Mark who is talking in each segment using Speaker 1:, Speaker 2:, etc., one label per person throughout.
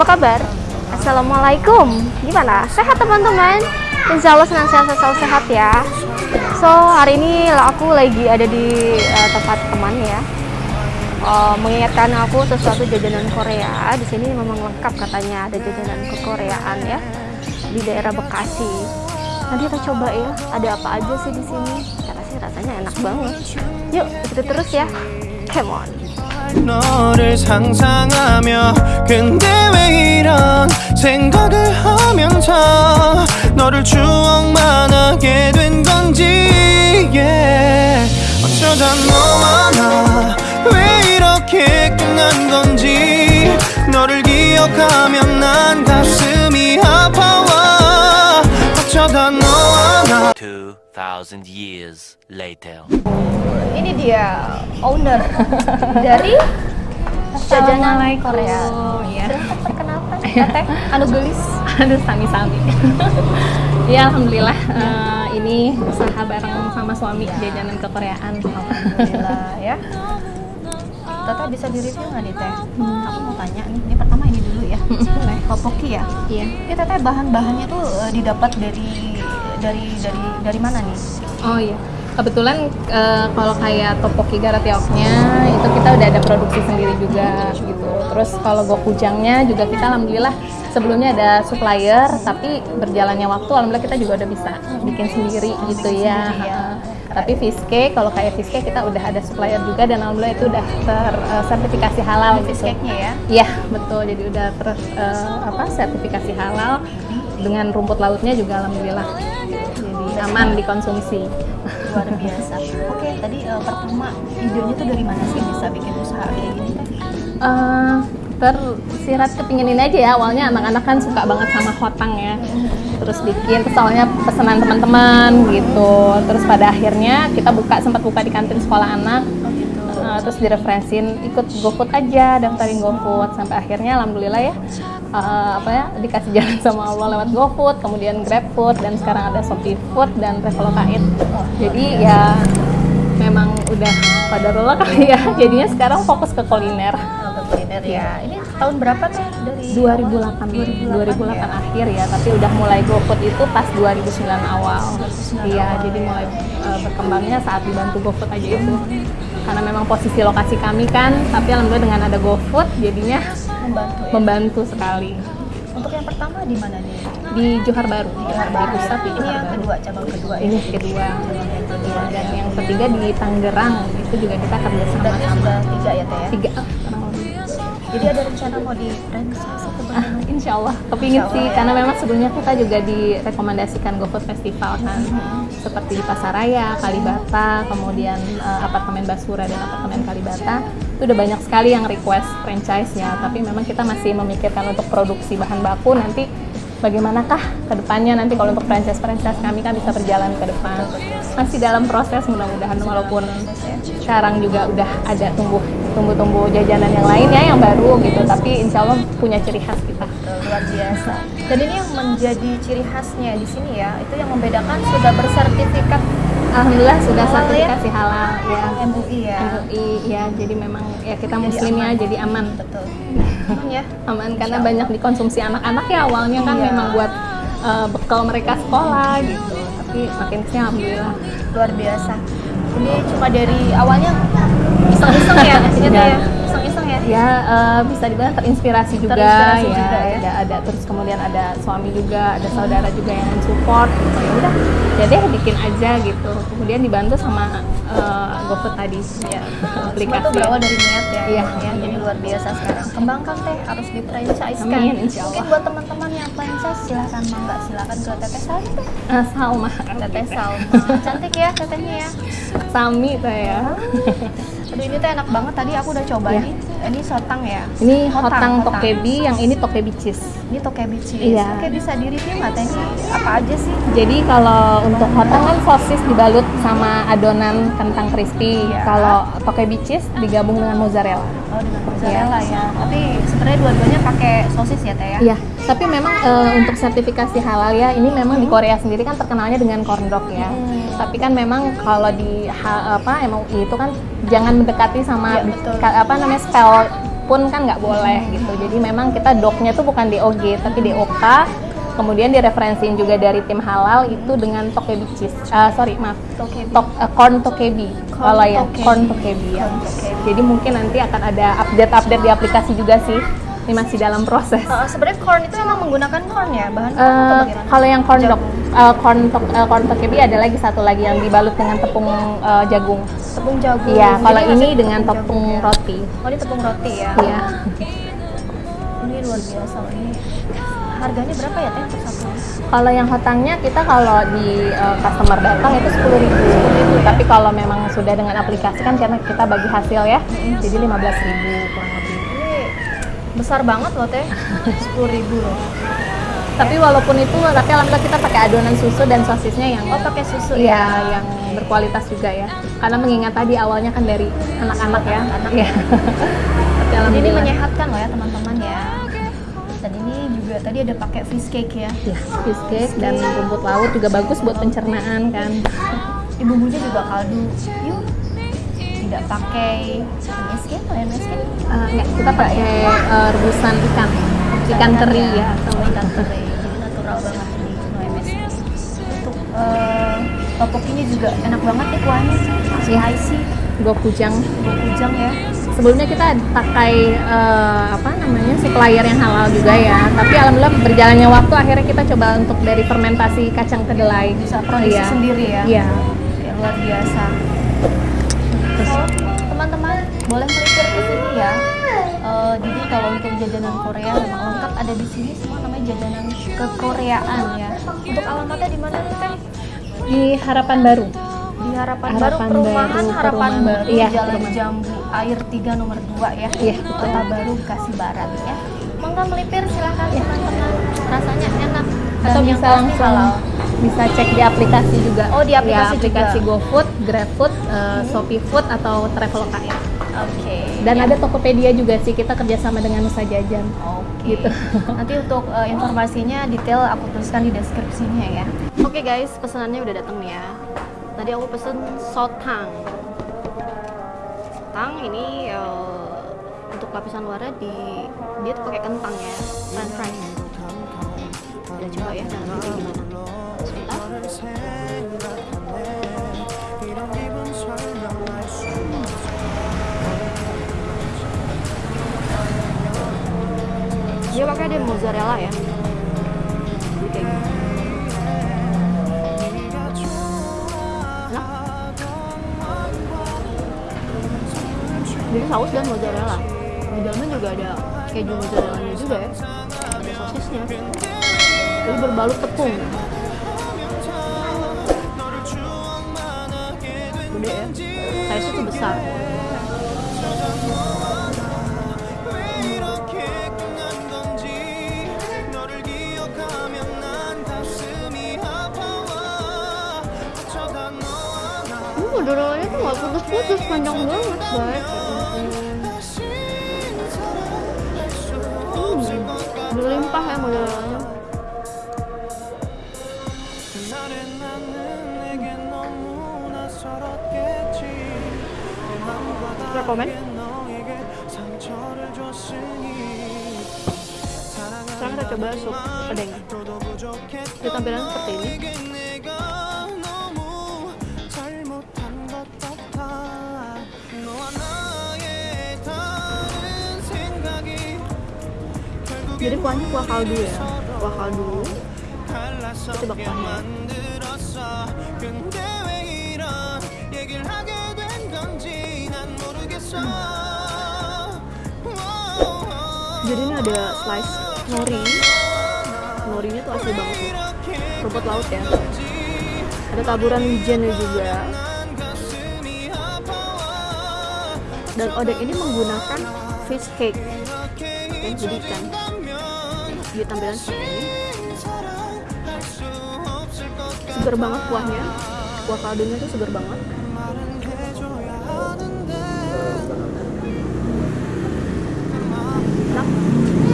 Speaker 1: apa kabar? Assalamualaikum. Gimana? Sehat teman-teman? Insya Allah senang sehat selalu sehat ya. So hari ini aku lagi ada di uh, tempat teman ya. Uh, mengingatkan aku sesuatu jajanan Korea. Di sini memang lengkap katanya ada jajanan kekoreaan ya di daerah Bekasi. Nanti kita coba ya, ada apa aja sih di sini? Karena sih rasanya enak banget. Yuk, ikuti terus ya. Come on.
Speaker 2: 너를 상상하며 근데 왜 이런 생각을 하면서 너를 추억만 하게 된 건지 yeah. 어쩌다 너와 나 왜 이렇게 끝난 건지 너를 기억하면 난
Speaker 3: 2,000 years later.
Speaker 1: Ini dia owner dari jajanan Korea.
Speaker 4: Ya.
Speaker 1: Perkenalkan, Teteh Anu Gelis.
Speaker 4: Aduh, sami-sami. ya, alhamdulillah eh, ini usaha bareng sama suami jajanan kekoreaan.
Speaker 1: Alhamdulillah ya. Teteh bisa di-review nggak nih Teh? Aku mau tanya nih, ini pertama ini dulu ya. Teh Topoki ya.
Speaker 4: Iya.
Speaker 1: Ini Teteh bahan-bahannya tuh eh, didapat dari dari dari dari mana nih?
Speaker 4: Oh iya. Kebetulan eh, kalau kayak topoki garatioknya itu kita udah ada produksi sendiri juga gitu. Terus kalau gokujangnya juga kita alhamdulillah sebelumnya ada supplier tapi berjalannya waktu alhamdulillah kita juga udah bisa bikin sendiri gitu ya.
Speaker 1: sendiri ya.
Speaker 4: Tapi fish cake kalau kayak fish cake kita udah ada supplier juga dan alhamdulillah itu udah tersertifikasi halal
Speaker 1: Fish
Speaker 4: gitu.
Speaker 1: ya.
Speaker 4: Iya betul, jadi udah ter eh, apa sertifikasi halal dengan rumput lautnya juga alhamdulillah jadi aman dikonsumsi.
Speaker 1: Luar biasa. Oke, tadi eh, pertama idenya tuh dari mana sih bisa bikin usaha kayak gini?
Speaker 4: Eh, tersirat kepingin ini aja ya awalnya anak-anak kan suka banget sama hotang ya terus bikin terus soalnya pesanan teman-teman gitu terus pada akhirnya kita buka sempat buka di kantin sekolah anak
Speaker 1: Oh gitu.
Speaker 4: Uh, terus direferensin ikut GoFood aja daftarin GoFood sampai akhirnya alhamdulillah ya uh, apa ya dikasih jalan sama Allah lewat GoFood kemudian GrabFood dan sekarang ada Shopee Food dan Traveloka Eat. Jadi ya memang udah pada rola kali ya. Jadinya sekarang fokus ke kuliner.
Speaker 1: Oh, ke kuliner ya. Ini tahun berapa Teh dari
Speaker 4: 2008 2008,
Speaker 1: ya?
Speaker 4: akhir ya tapi udah mulai GoFood itu pas 2009 awal.
Speaker 1: 2009
Speaker 4: iya jadi mulai uh, berkembangnya saat dibantu GoFood aja itu. Karena memang posisi lokasi kami kan tapi alhamdulillah dengan ada GoFood jadinya
Speaker 1: Membantu ya.
Speaker 4: membantu sekali
Speaker 1: Untuk yang pertama di mana nih?
Speaker 4: di Johar Baru
Speaker 1: Johar Baru.
Speaker 4: pusat
Speaker 1: Ini
Speaker 4: Johar
Speaker 1: yang
Speaker 4: Baru
Speaker 1: kedua, cabang kedua ya.
Speaker 4: ini kedua Iya, dan yang ketiga di Tangerang itu juga kita kerja sama sama
Speaker 1: sudah tiga ya Teh ya?
Speaker 4: tiga ah,
Speaker 1: Jadi ada rencana mau di franchise
Speaker 4: Ah, insya Allah, kepingin
Speaker 1: Insya
Speaker 4: sih,
Speaker 1: ya.
Speaker 4: karena memang sebelumnya kita juga direkomendasikan GoFood Festival kan, seperti di Pasaraya, Kalibata, kemudian eh, apartemen Basura dan apartemen Kalibata, itu udah banyak sekali yang request franchise ya, tapi memang kita masih memikirkan untuk produksi bahan baku nanti bagaimanakah ke depannya nanti kalau untuk franchise-franchise kami kan bisa berjalan ke depan. Masih dalam proses mudah-mudahan walaupun sekarang juga udah ada tumbuh tumbuh-tumbuh jajanan yang lain ya yang baru gitu, tapi insya Allah punya ciri khas kita.
Speaker 1: Luar biasa. Dan ini yang menjadi ciri khasnya di sini ya, itu yang membedakan sudah bersertifikat
Speaker 4: Alhamdulillah sudah
Speaker 1: Halal ya?
Speaker 4: sertifikasi halal ya.
Speaker 1: MUI ya.
Speaker 4: MUI ya, jadi memang ya kita
Speaker 1: Jadi
Speaker 4: muslim ya,
Speaker 1: aman.
Speaker 4: jadi aman.
Speaker 1: Betul. Aman ya.
Speaker 4: Aman karena banyak dikonsumsi anak-anak ya awalnya kan
Speaker 1: Iya.
Speaker 4: memang buat eh, bekal mereka sekolah gitu. Tapi makin ke sini alhamdulillah.
Speaker 1: Luar biasa. Ini cuma dari awalnya iseng-iseng ya, ternyata
Speaker 4: Ya.
Speaker 1: Ya.
Speaker 4: Eh, bisa dibilang terinspirasi juga
Speaker 1: Terinspirasi
Speaker 4: ya.
Speaker 1: juga ya.
Speaker 4: Ada, ada terus kemudian ada suami juga, ada saudara juga yang support gitu. Ya udah, ya deh bikin aja gitu. Kemudian dibantu sama eh, GoFood tadi ya
Speaker 1: Semua
Speaker 4: aplikasi.
Speaker 1: itu berawal dari niat ya.
Speaker 4: Iya.
Speaker 1: ya. Jadi luar biasa sekarang. Kembangkan teh harus di franchise kan. Mungkin buat teman-teman yang franchise silahkan mangga silakan ke Teteh Salma teh.
Speaker 4: Eh, Salma.
Speaker 1: Teteh Salma. Cantik ya tetehnya ya.
Speaker 4: Sami tuh ya.
Speaker 1: Aduh ini tuh enak banget tadi aku udah coba
Speaker 4: Iya.
Speaker 1: nih. Ini sotang ya.
Speaker 4: Ini
Speaker 1: Hotang,
Speaker 4: hotang,
Speaker 1: hotang.
Speaker 4: tokebi, yang ini tokebi cheese.
Speaker 1: Ini tokebi cheese.
Speaker 4: Iya.
Speaker 1: Oke bisa di review nggak teh ini apa aja sih?
Speaker 4: Jadi kalau untuk hotang kan sosis dibalut sama adonan kentang crispy.
Speaker 1: Iya.
Speaker 4: Kalau tokebi cheese digabung dengan mozzarella.
Speaker 1: Oh dengan mozzarella ya. Tapi sebenarnya dua-duanya pakai sosis ya teh ya.
Speaker 4: Iya, Tapi memang eh, untuk sertifikasi halal ya, ini memang di Korea sendiri kan terkenalnya dengan corn dog ya. Tapi kan memang kalau di ha- apa MUI itu kan jangan mendekati sama
Speaker 1: Iya, betul.
Speaker 4: apa namanya spell pun kan nggak boleh gitu. Jadi memang kita dognya tuh bukan DOG tapi DOK. Kemudian direferensiin juga dari tim halal itu dengan tokebi cheese. Ah, sorry maaf,
Speaker 1: Tokebi.
Speaker 4: Tok, eh, corn tokebi. Kalau ya corn tokebi ya.
Speaker 1: Corn tokebi.
Speaker 4: Jadi mungkin nanti akan ada update-update di aplikasi juga sih. Ini masih dalam proses.
Speaker 1: Uh, Sebenarnya corn itu memang menggunakan corn ya bahan corn atau bagaimana?
Speaker 4: kalau yang corn dog,
Speaker 1: Jagung.
Speaker 4: eh, corn tok, eh, corn tokebi ada lagi satu lagi yang dibalut dengan tepung eh, jagung.
Speaker 1: tepung jagung.
Speaker 4: Iya, kalau ini dengan tepung
Speaker 1: jagung ya.
Speaker 4: roti.
Speaker 1: Oh, ini tepung roti ya.
Speaker 4: Iya.
Speaker 1: Ini luar biasa ini. Harganya berapa ya teh per satu?
Speaker 4: Kalau yang hotangnya kita kalau di eh, customer datang itu sepuluh ribu. Tapi kalau memang sudah dengan aplikasi kan karena kita bagi hasil ya, jadi lima belas ribu kurang lebih.
Speaker 1: Besar banget loh teh. Sepuluh ribu loh.
Speaker 4: Tapi walaupun itu, tapi alhamdulillah kita pakai adonan susu dan sosisnya yang
Speaker 1: Oh pakai susu
Speaker 4: Iya,
Speaker 1: ya.
Speaker 4: yang berkualitas juga ya. Karena mengingat tadi awalnya kan dari anak-anak ya.
Speaker 1: Anak-anak.
Speaker 4: Tapi
Speaker 1: Jadi ini menyehatkan loh ya teman-teman ya. Dan ini juga tadi ada pakai fish cake ya.
Speaker 4: Ya, fish cake dan rumput laut juga bagus buat pencernaan kan.
Speaker 1: Ini bumbunya juga kaldu. Yuk. Tidak pakai MSG atau MSG?
Speaker 4: Eh, enggak, kita pakai eh, rebusan ikan, ikan teri ya.
Speaker 1: Oh, ikan teri. Jadi natural banget ini no MSG. Untuk eh, topokinya juga enak banget ya kuahnya. Spicy,
Speaker 4: Gokujang.
Speaker 1: gokujang ya.
Speaker 4: Sebelumnya kita pakai eh, apa namanya supplier yang halal juga ya. Tapi alhamdulillah berjalannya waktu akhirnya kita coba untuk dari fermentasi kacang kedelai.
Speaker 1: Bisa produksi
Speaker 4: Iya.
Speaker 1: sendiri ya.
Speaker 4: Iya.
Speaker 1: Luar biasa. Teman-teman boleh melipir ke sini ya. Eh, jadi kalau untuk jajanan Korea memang lengkap ada di sini semua namanya jajanan kekoreaan ya. Untuk alamatnya di mana nih teh?
Speaker 4: Di Harapan Baru.
Speaker 1: Di Harapan, Baru
Speaker 4: Harapan
Speaker 1: perumahan
Speaker 4: Baru,
Speaker 1: Harapan
Speaker 4: perumahan.
Speaker 1: Baru
Speaker 4: Iya,
Speaker 1: Jalan
Speaker 4: perumahan.
Speaker 1: Jambu Air 3 nomor 2 ya.
Speaker 4: Iya, betul.
Speaker 1: Kota Baru Bekasi Barat ya. Mangga melipir silahkan teman-teman. Rasanya enak dan
Speaker 4: atau
Speaker 1: yang
Speaker 4: bisa langsung
Speaker 1: halal.
Speaker 4: bisa cek di aplikasi juga.
Speaker 1: Oh, di aplikasi
Speaker 4: ya, aplikasi
Speaker 1: juga.
Speaker 4: GoFood, GrabFood, eh, Shopee Food atau Traveloka ya.
Speaker 1: Oke.
Speaker 4: Dan
Speaker 1: Ya.
Speaker 4: ada Tokopedia juga sih kita kerjasama dengan Nusa Jajan.
Speaker 1: Oke.
Speaker 4: Gitu.
Speaker 1: Nanti untuk uh, informasinya detail aku tuliskan di deskripsinya ya. Oke guys, pesanannya udah datang nih ya. Tadi aku pesen sotang. Sotang ini uh, untuk lapisan luarnya di dia tuh pakai kentang ya, french fries. Kita coba ya dalamnya kayak gimana. Sebentar. Dia pakai ada mozzarella ya. Jadi. Enak. Jadi saus dan mozzarella. Di dalamnya juga ada keju mozzarella juga ya. Ada sosisnya. Jadi berbalut tepung. Gede ya. Size itu besar. Putus-putus, panjang banget guys. Hmm, berlimpah ya mozzarellanya. Rekomen? Sekarang kita coba sup pedeng. Dia tampilannya seperti ini. Jadi kuahnya kuah kaldu ya, kuah kaldu. Kita coba kuahnya. Jadi ini ada slice nori. Norinya tuh asli banget. Rumput laut ya. Ada taburan wijennya juga. Dan odek ini menggunakan fish cake. Oke, jadi ikan. Dia tampilan seperti ini. Seger banget kuahnya. Kuah kaldunya tuh seger banget. Enak.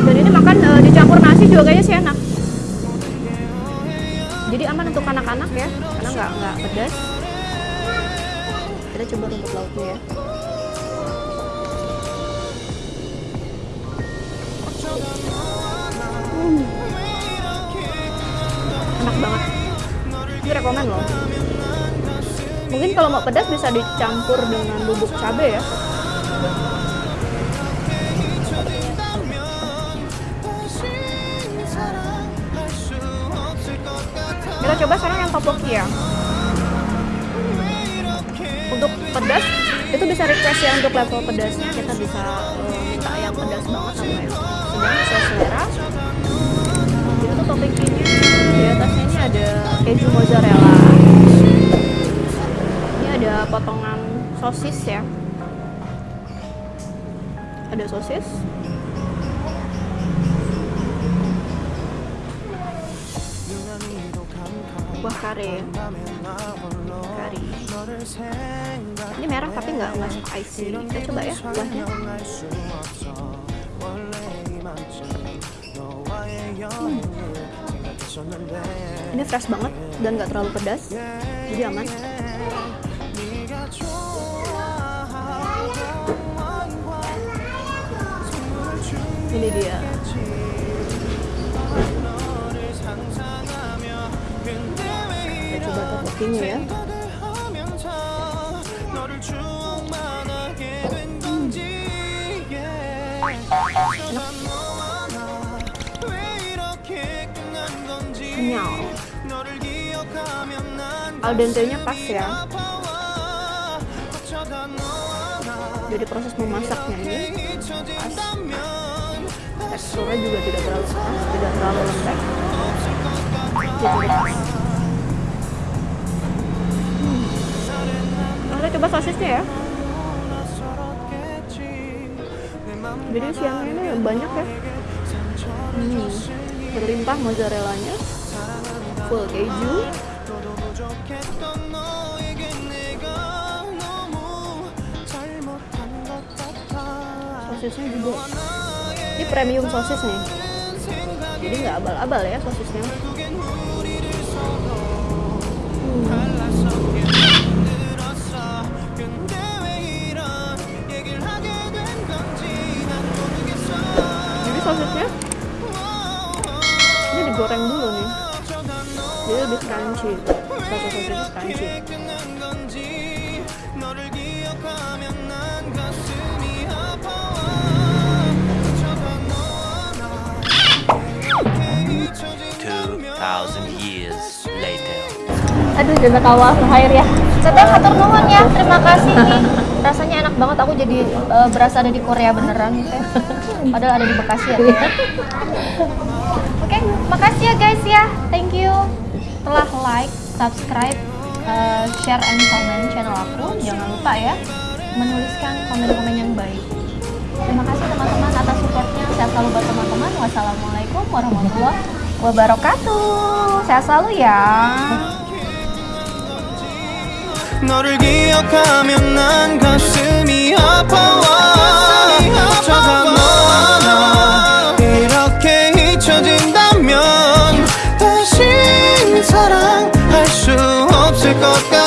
Speaker 1: Dan ini makan eh, dicampur nasi juga kayaknya sih enak jadi aman untuk anak-anak ya karena nggak nggak pedas kita coba rumput lautnya ya Enak banget. Ini rekomen loh. Mungkin kalau mau pedas bisa dicampur dengan bubuk cabai ya. Kita coba sekarang yang topoki ya. Untuk pedas itu bisa request ya untuk level pedasnya. Kita bisa eh, minta yang pedas banget sama yang sedang sesuai selera di atasnya ini ada keju mozzarella. Ini ada potongan sosis ya. Ada sosis. Buah kare kari. Ini merah tapi nggak nggak spicy kita coba ya buahnya. Hmm. Ini fresh banget dan nggak terlalu pedas. Jadi aman. Ini dia. Kita coba ya kenyal al dente nya pas ya. jadi proses memasaknya ini pas teksturnya juga tidak terlalu keras tidak terlalu lembek. Jadi pas. Hmm. Nah, kita coba sosisnya ya? Jadi siangnya ini banyak ya. Hmm. berlimpah mozzarellanya full keju sosisnya juga. Ini premium sosis nih. Jadi nggak abal-abal ya sosisnya. Jadi sosisnya ini digoreng dulu nih jadi lebih crunchy sosis sosisnya crunchy
Speaker 3: Two thousand years later.
Speaker 4: Aduh, jazakallah khair ya.
Speaker 1: Teteh hatur nuhun ya, terima kasih. Rasanya enak banget, aku jadi eh, berasa ada di Korea beneran teh. Padahal ada di Bekasi ya teh. Oke, makasih ya guys ya. Thank you telah like, subscribe, eh, share and comment channel aku. Jangan lupa ya menuliskan komen-komen yang baik. Terima kasih teman-teman atas supportnya. Sehat selalu buat teman-teman. Wassalamualaikum warahmatullahi wabarakatuh. Sehat selalu ya.
Speaker 2: 너를 기억하면 난 가슴이 아파와 chicos que